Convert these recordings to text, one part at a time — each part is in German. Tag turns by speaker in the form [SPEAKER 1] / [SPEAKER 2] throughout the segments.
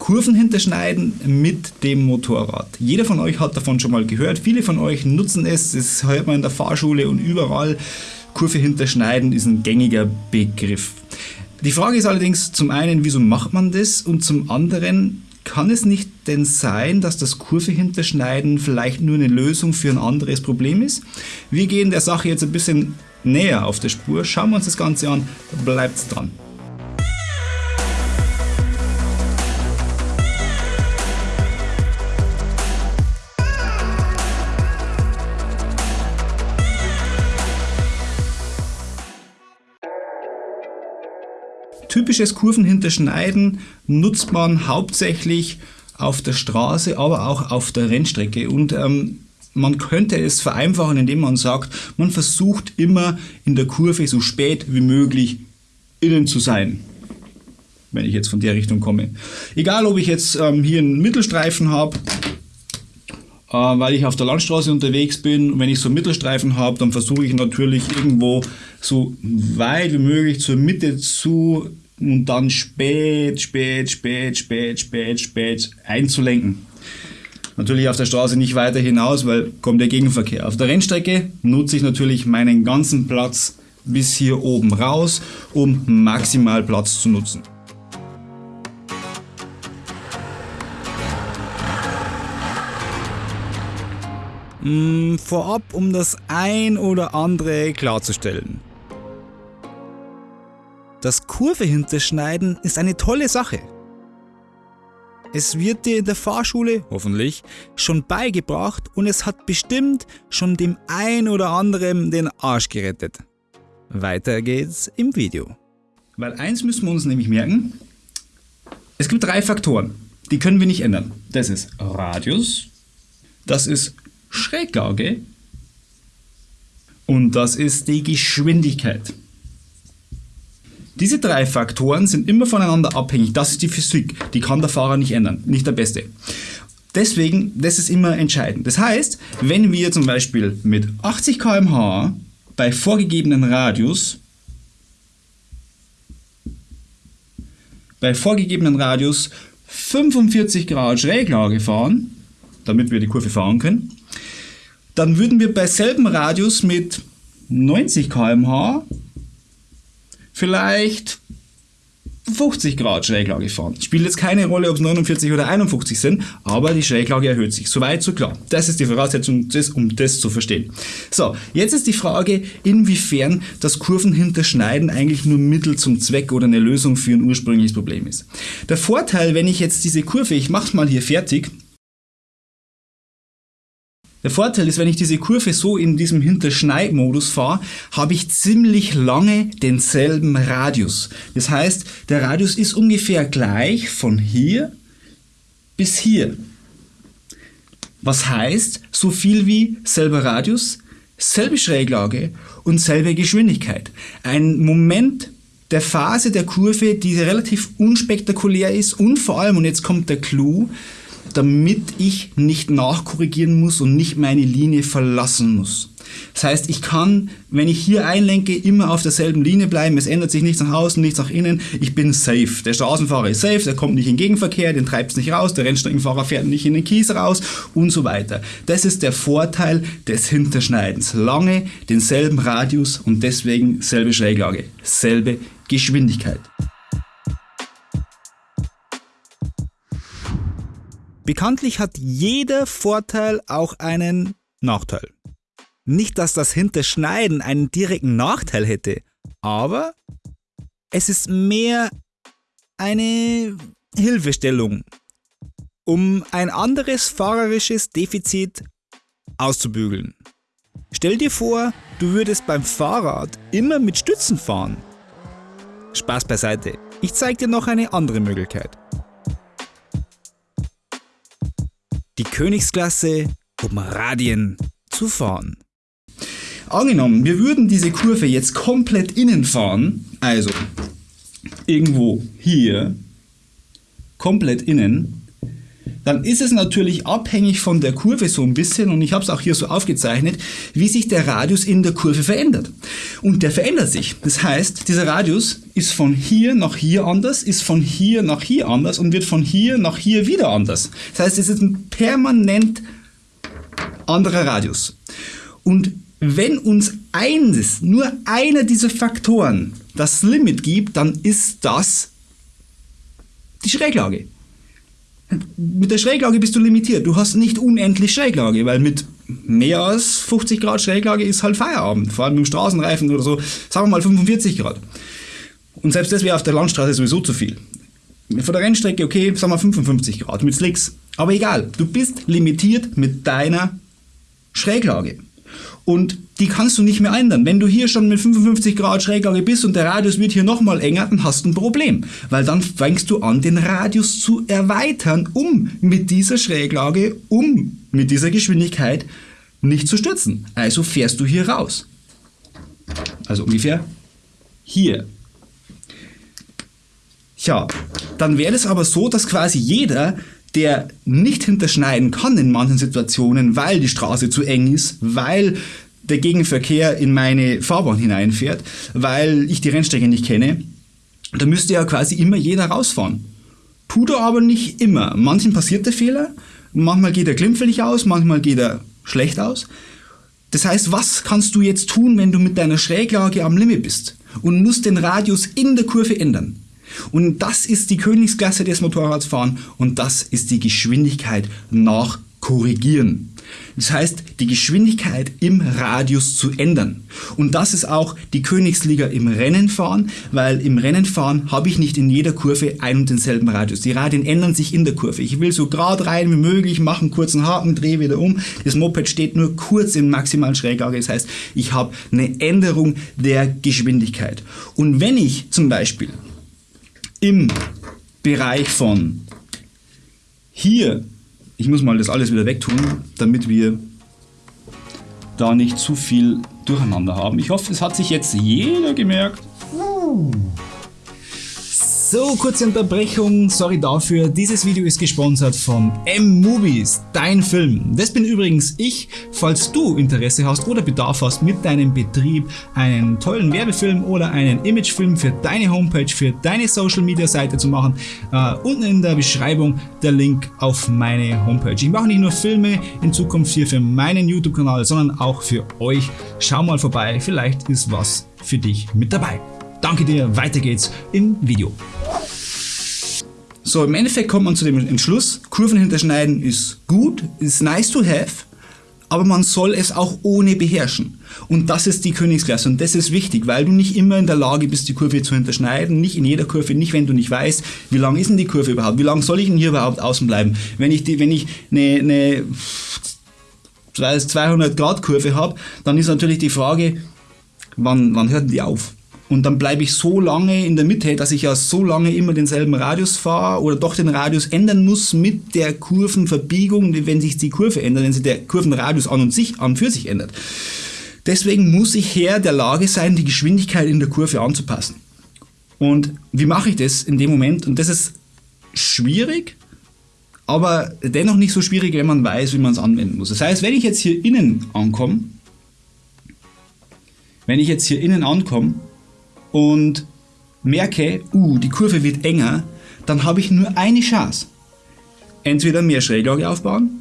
[SPEAKER 1] Kurven hinterschneiden mit dem Motorrad. Jeder von euch hat davon schon mal gehört, viele von euch nutzen es, das hört man in der Fahrschule und überall. Kurve hinterschneiden ist ein gängiger Begriff. Die Frage ist allerdings zum einen, wieso macht man das und zum anderen, kann es nicht denn sein, dass das Kurve hinterschneiden vielleicht nur eine Lösung für ein anderes Problem ist? Wir gehen der Sache jetzt ein bisschen näher auf der Spur, schauen wir uns das Ganze an, bleibt dran. Typisches Kurvenhinterschneiden nutzt man hauptsächlich auf der Straße, aber auch auf der Rennstrecke. Und ähm, man könnte es vereinfachen, indem man sagt, man versucht immer in der Kurve so spät wie möglich innen zu sein. Wenn ich jetzt von der Richtung komme. Egal, ob ich jetzt ähm, hier einen Mittelstreifen habe, äh, weil ich auf der Landstraße unterwegs bin. Wenn ich so einen Mittelstreifen habe, dann versuche ich natürlich irgendwo so weit wie möglich zur Mitte zu und dann spät, spät, spät, spät, spät, spät einzulenken. Natürlich auf der Straße nicht weiter hinaus, weil kommt der Gegenverkehr. Auf der Rennstrecke nutze ich natürlich meinen ganzen Platz bis hier oben raus, um maximal Platz zu nutzen. Hm, vorab, um das ein oder andere klarzustellen. Das Kurve hinterschneiden ist eine tolle Sache. Es wird dir in der Fahrschule, hoffentlich, schon beigebracht und es hat bestimmt schon dem ein oder anderen den Arsch gerettet. Weiter geht's im Video. Weil eins müssen wir uns nämlich merken, es gibt drei Faktoren, die können wir nicht ändern. Das ist Radius, das ist Schräglage und das ist die Geschwindigkeit. Diese drei Faktoren sind immer voneinander abhängig. Das ist die Physik. Die kann der Fahrer nicht ändern. Nicht der Beste. Deswegen, das ist immer entscheidend. Das heißt, wenn wir zum Beispiel mit 80 km/h bei vorgegebenen Radius bei vorgegebenen Radius 45 Grad Schräglage fahren, damit wir die Kurve fahren können, dann würden wir bei selben Radius mit 90 km/h vielleicht 50 Grad Schräglage fahren. Spielt jetzt keine Rolle, ob es 49 oder 51 sind, aber die Schräglage erhöht sich. Soweit, so klar. Das ist die Voraussetzung, um das zu verstehen. So, jetzt ist die Frage, inwiefern das Kurvenhinterschneiden eigentlich nur Mittel zum Zweck oder eine Lösung für ein ursprüngliches Problem ist. Der Vorteil, wenn ich jetzt diese Kurve, ich mache mal hier fertig, der Vorteil ist, wenn ich diese Kurve so in diesem Hinterschneidmodus fahre, habe ich ziemlich lange denselben Radius. Das heißt, der Radius ist ungefähr gleich von hier bis hier. Was heißt, so viel wie selber Radius, selbe Schräglage und selbe Geschwindigkeit. Ein Moment der Phase der Kurve, die relativ unspektakulär ist und vor allem, und jetzt kommt der Clou, damit ich nicht nachkorrigieren muss und nicht meine Linie verlassen muss. Das heißt, ich kann, wenn ich hier einlenke, immer auf derselben Linie bleiben. Es ändert sich nichts nach außen, nichts nach innen. Ich bin safe. Der Straßenfahrer ist safe, der kommt nicht in Gegenverkehr, den treibt es nicht raus, der Rennstreckenfahrer fährt nicht in den Kies raus und so weiter. Das ist der Vorteil des Hinterschneidens. Lange denselben Radius und deswegen selbe Schräglage, selbe Geschwindigkeit. Bekanntlich hat jeder Vorteil auch einen Nachteil. Nicht, dass das Hinterschneiden einen direkten Nachteil hätte, aber es ist mehr eine Hilfestellung, um ein anderes fahrerisches Defizit auszubügeln. Stell dir vor, du würdest beim Fahrrad immer mit Stützen fahren. Spaß beiseite, ich zeige dir noch eine andere Möglichkeit. Die Königsklasse, um Radien zu fahren. Angenommen, wir würden diese Kurve jetzt komplett innen fahren, also irgendwo hier, komplett innen, dann ist es natürlich abhängig von der Kurve so ein bisschen, und ich habe es auch hier so aufgezeichnet, wie sich der Radius in der Kurve verändert. Und der verändert sich. Das heißt, dieser Radius ist von hier nach hier anders, ist von hier nach hier anders und wird von hier nach hier wieder anders. Das heißt, es ist ein permanent anderer Radius. Und wenn uns eines, nur einer dieser Faktoren das Limit gibt, dann ist das die Schräglage. Mit der Schräglage bist du limitiert. Du hast nicht unendlich Schräglage, weil mit mehr als 50 Grad Schräglage ist halt Feierabend. Vor allem im Straßenreifen oder so, sagen wir mal 45 Grad. Und selbst das wäre auf der Landstraße sowieso zu viel. Von der Rennstrecke, okay, sagen wir 55 Grad mit Slicks. Aber egal, du bist limitiert mit deiner Schräglage. Und die kannst du nicht mehr ändern. Wenn du hier schon mit 55 Grad Schräglage bist und der Radius wird hier nochmal enger, dann hast du ein Problem. Weil dann fängst du an, den Radius zu erweitern, um mit dieser Schräglage, um mit dieser Geschwindigkeit nicht zu stürzen. Also fährst du hier raus. Also ungefähr hier. Ja, dann wäre es aber so, dass quasi jeder der nicht hinterschneiden kann in manchen Situationen, weil die Straße zu eng ist, weil der Gegenverkehr in meine Fahrbahn hineinfährt, weil ich die Rennstrecke nicht kenne, da müsste ja quasi immer jeder rausfahren. Tut er aber nicht immer. Manchen passiert der Fehler, manchmal geht er glimpflich aus, manchmal geht er schlecht aus. Das heißt, was kannst du jetzt tun, wenn du mit deiner Schräglage am Limit bist und musst den Radius in der Kurve ändern? Und das ist die Königsklasse des Motorradfahren und das ist die Geschwindigkeit nach Korrigieren. Das heißt, die Geschwindigkeit im Radius zu ändern. Und das ist auch die Königsliga im Rennenfahren, weil im Rennenfahren habe ich nicht in jeder Kurve einen und denselben Radius. Die Radien ändern sich in der Kurve. Ich will so gerade rein wie möglich, mache einen kurzen Haken, drehe wieder um. Das Moped steht nur kurz in maximalen Schräglage. Das heißt, ich habe eine Änderung der Geschwindigkeit. Und wenn ich zum Beispiel im Bereich von hier, ich muss mal das alles wieder wegtun, damit wir da nicht zu viel durcheinander haben. Ich hoffe, es hat sich jetzt jeder gemerkt. So, kurze Unterbrechung, sorry dafür. Dieses Video ist gesponsert von M-Movies, dein Film. Das bin übrigens ich. Falls du Interesse hast oder Bedarf hast, mit deinem Betrieb einen tollen Werbefilm oder einen Imagefilm für deine Homepage, für deine Social Media Seite zu machen, uh, unten in der Beschreibung der Link auf meine Homepage. Ich mache nicht nur Filme in Zukunft hier für meinen YouTube-Kanal, sondern auch für euch. Schau mal vorbei, vielleicht ist was für dich mit dabei. Danke dir, weiter geht's im Video. So, im Endeffekt kommt man zu dem Entschluss, Kurven hinterschneiden ist gut, ist nice to have, aber man soll es auch ohne beherrschen. Und das ist die Königsklasse und das ist wichtig, weil du nicht immer in der Lage bist, die Kurve zu hinterschneiden, nicht in jeder Kurve, nicht wenn du nicht weißt, wie lang ist denn die Kurve überhaupt, wie lang soll ich denn hier überhaupt außen bleiben. Wenn ich, die, wenn ich eine, eine 200 Grad Kurve habe, dann ist natürlich die Frage, wann, wann hört die auf? Und dann bleibe ich so lange in der Mitte, dass ich ja so lange immer denselben Radius fahre oder doch den Radius ändern muss mit der Kurvenverbiegung, wenn sich die Kurve ändert, wenn sich der Kurvenradius an und sich an für sich ändert. Deswegen muss ich her der Lage sein, die Geschwindigkeit in der Kurve anzupassen. Und wie mache ich das in dem Moment? Und das ist schwierig, aber dennoch nicht so schwierig, wenn man weiß, wie man es anwenden muss. Das heißt, wenn ich jetzt hier innen ankomme, wenn ich jetzt hier innen ankomme und merke, uh, die Kurve wird enger, dann habe ich nur eine Chance. Entweder mehr Schräglage aufbauen,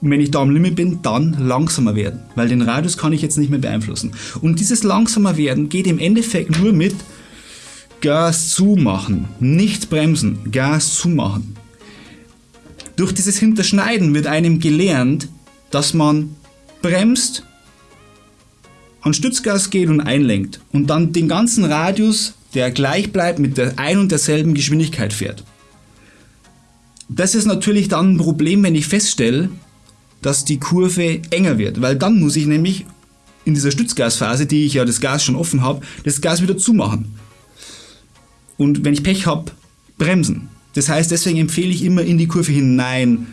[SPEAKER 1] wenn ich da am Limit bin, dann langsamer werden, weil den Radius kann ich jetzt nicht mehr beeinflussen. Und dieses langsamer werden geht im Endeffekt nur mit Gas zumachen, nicht bremsen, Gas zumachen. Durch dieses Hinterschneiden wird einem gelernt, dass man bremst an Stützgas geht und einlenkt und dann den ganzen Radius, der gleich bleibt, mit der ein und derselben Geschwindigkeit fährt. Das ist natürlich dann ein Problem, wenn ich feststelle, dass die Kurve enger wird, weil dann muss ich nämlich in dieser Stützgasphase, die ich ja das Gas schon offen habe, das Gas wieder zumachen. Und wenn ich Pech habe, bremsen. Das heißt, deswegen empfehle ich immer in die Kurve hinein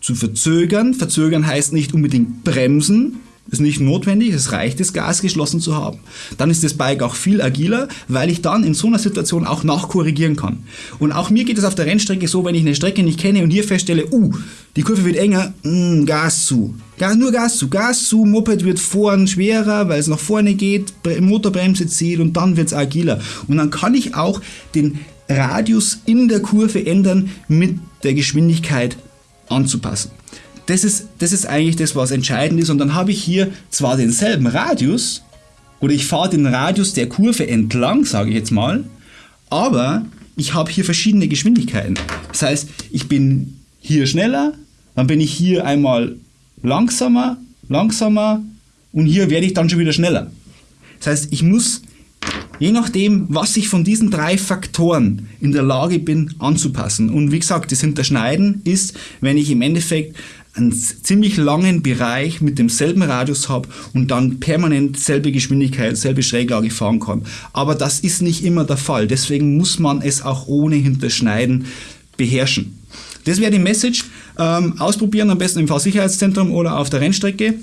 [SPEAKER 1] zu verzögern. Verzögern heißt nicht unbedingt bremsen, ist nicht notwendig, es reicht, das Gas geschlossen zu haben. Dann ist das Bike auch viel agiler, weil ich dann in so einer Situation auch nachkorrigieren kann. Und auch mir geht es auf der Rennstrecke so, wenn ich eine Strecke nicht kenne und hier feststelle, uh, die Kurve wird enger, mh, mm, Gas zu. Gas, nur Gas zu, Gas zu, Moped wird vorn schwerer, weil es nach vorne geht, Motorbremse zieht und dann wird es agiler. Und dann kann ich auch den Radius in der Kurve ändern mit der Geschwindigkeit anzupassen. Das ist, das ist eigentlich das, was entscheidend ist. Und dann habe ich hier zwar denselben Radius, oder ich fahre den Radius der Kurve entlang, sage ich jetzt mal, aber ich habe hier verschiedene Geschwindigkeiten. Das heißt, ich bin hier schneller, dann bin ich hier einmal langsamer, langsamer und hier werde ich dann schon wieder schneller. Das heißt, ich muss je nachdem, was ich von diesen drei Faktoren in der Lage bin anzupassen. Und wie gesagt, das Hinterschneiden ist, wenn ich im Endeffekt einen ziemlich langen Bereich mit demselben Radius habe und dann permanent selbe Geschwindigkeit, selbe Schräglage fahren kann. Aber das ist nicht immer der Fall. Deswegen muss man es auch ohne Hinterschneiden beherrschen. Das wäre die Message. Ähm, ausprobieren am besten im Fahrsicherheitszentrum oder auf der Rennstrecke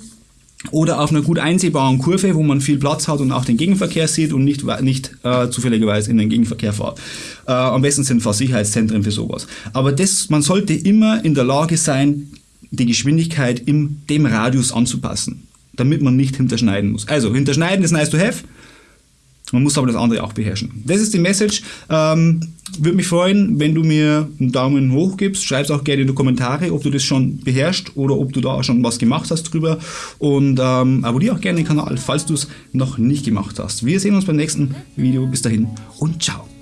[SPEAKER 1] oder auf einer gut einsehbaren Kurve, wo man viel Platz hat und auch den Gegenverkehr sieht und nicht, nicht äh, zufälligerweise in den Gegenverkehr fährt. Äh, am besten sind Fahrsicherheitszentren für sowas. Aber das, man sollte immer in der Lage sein, die Geschwindigkeit in dem Radius anzupassen, damit man nicht hinterschneiden muss. Also, hinterschneiden ist nice to have, man muss aber das andere auch beherrschen. Das ist die Message. Ähm, Würde mich freuen, wenn du mir einen Daumen hoch gibst. Schreib es auch gerne in die Kommentare, ob du das schon beherrschst oder ob du da schon was gemacht hast drüber. Und ähm, abonniere auch gerne den Kanal, falls du es noch nicht gemacht hast. Wir sehen uns beim nächsten Video. Bis dahin und ciao.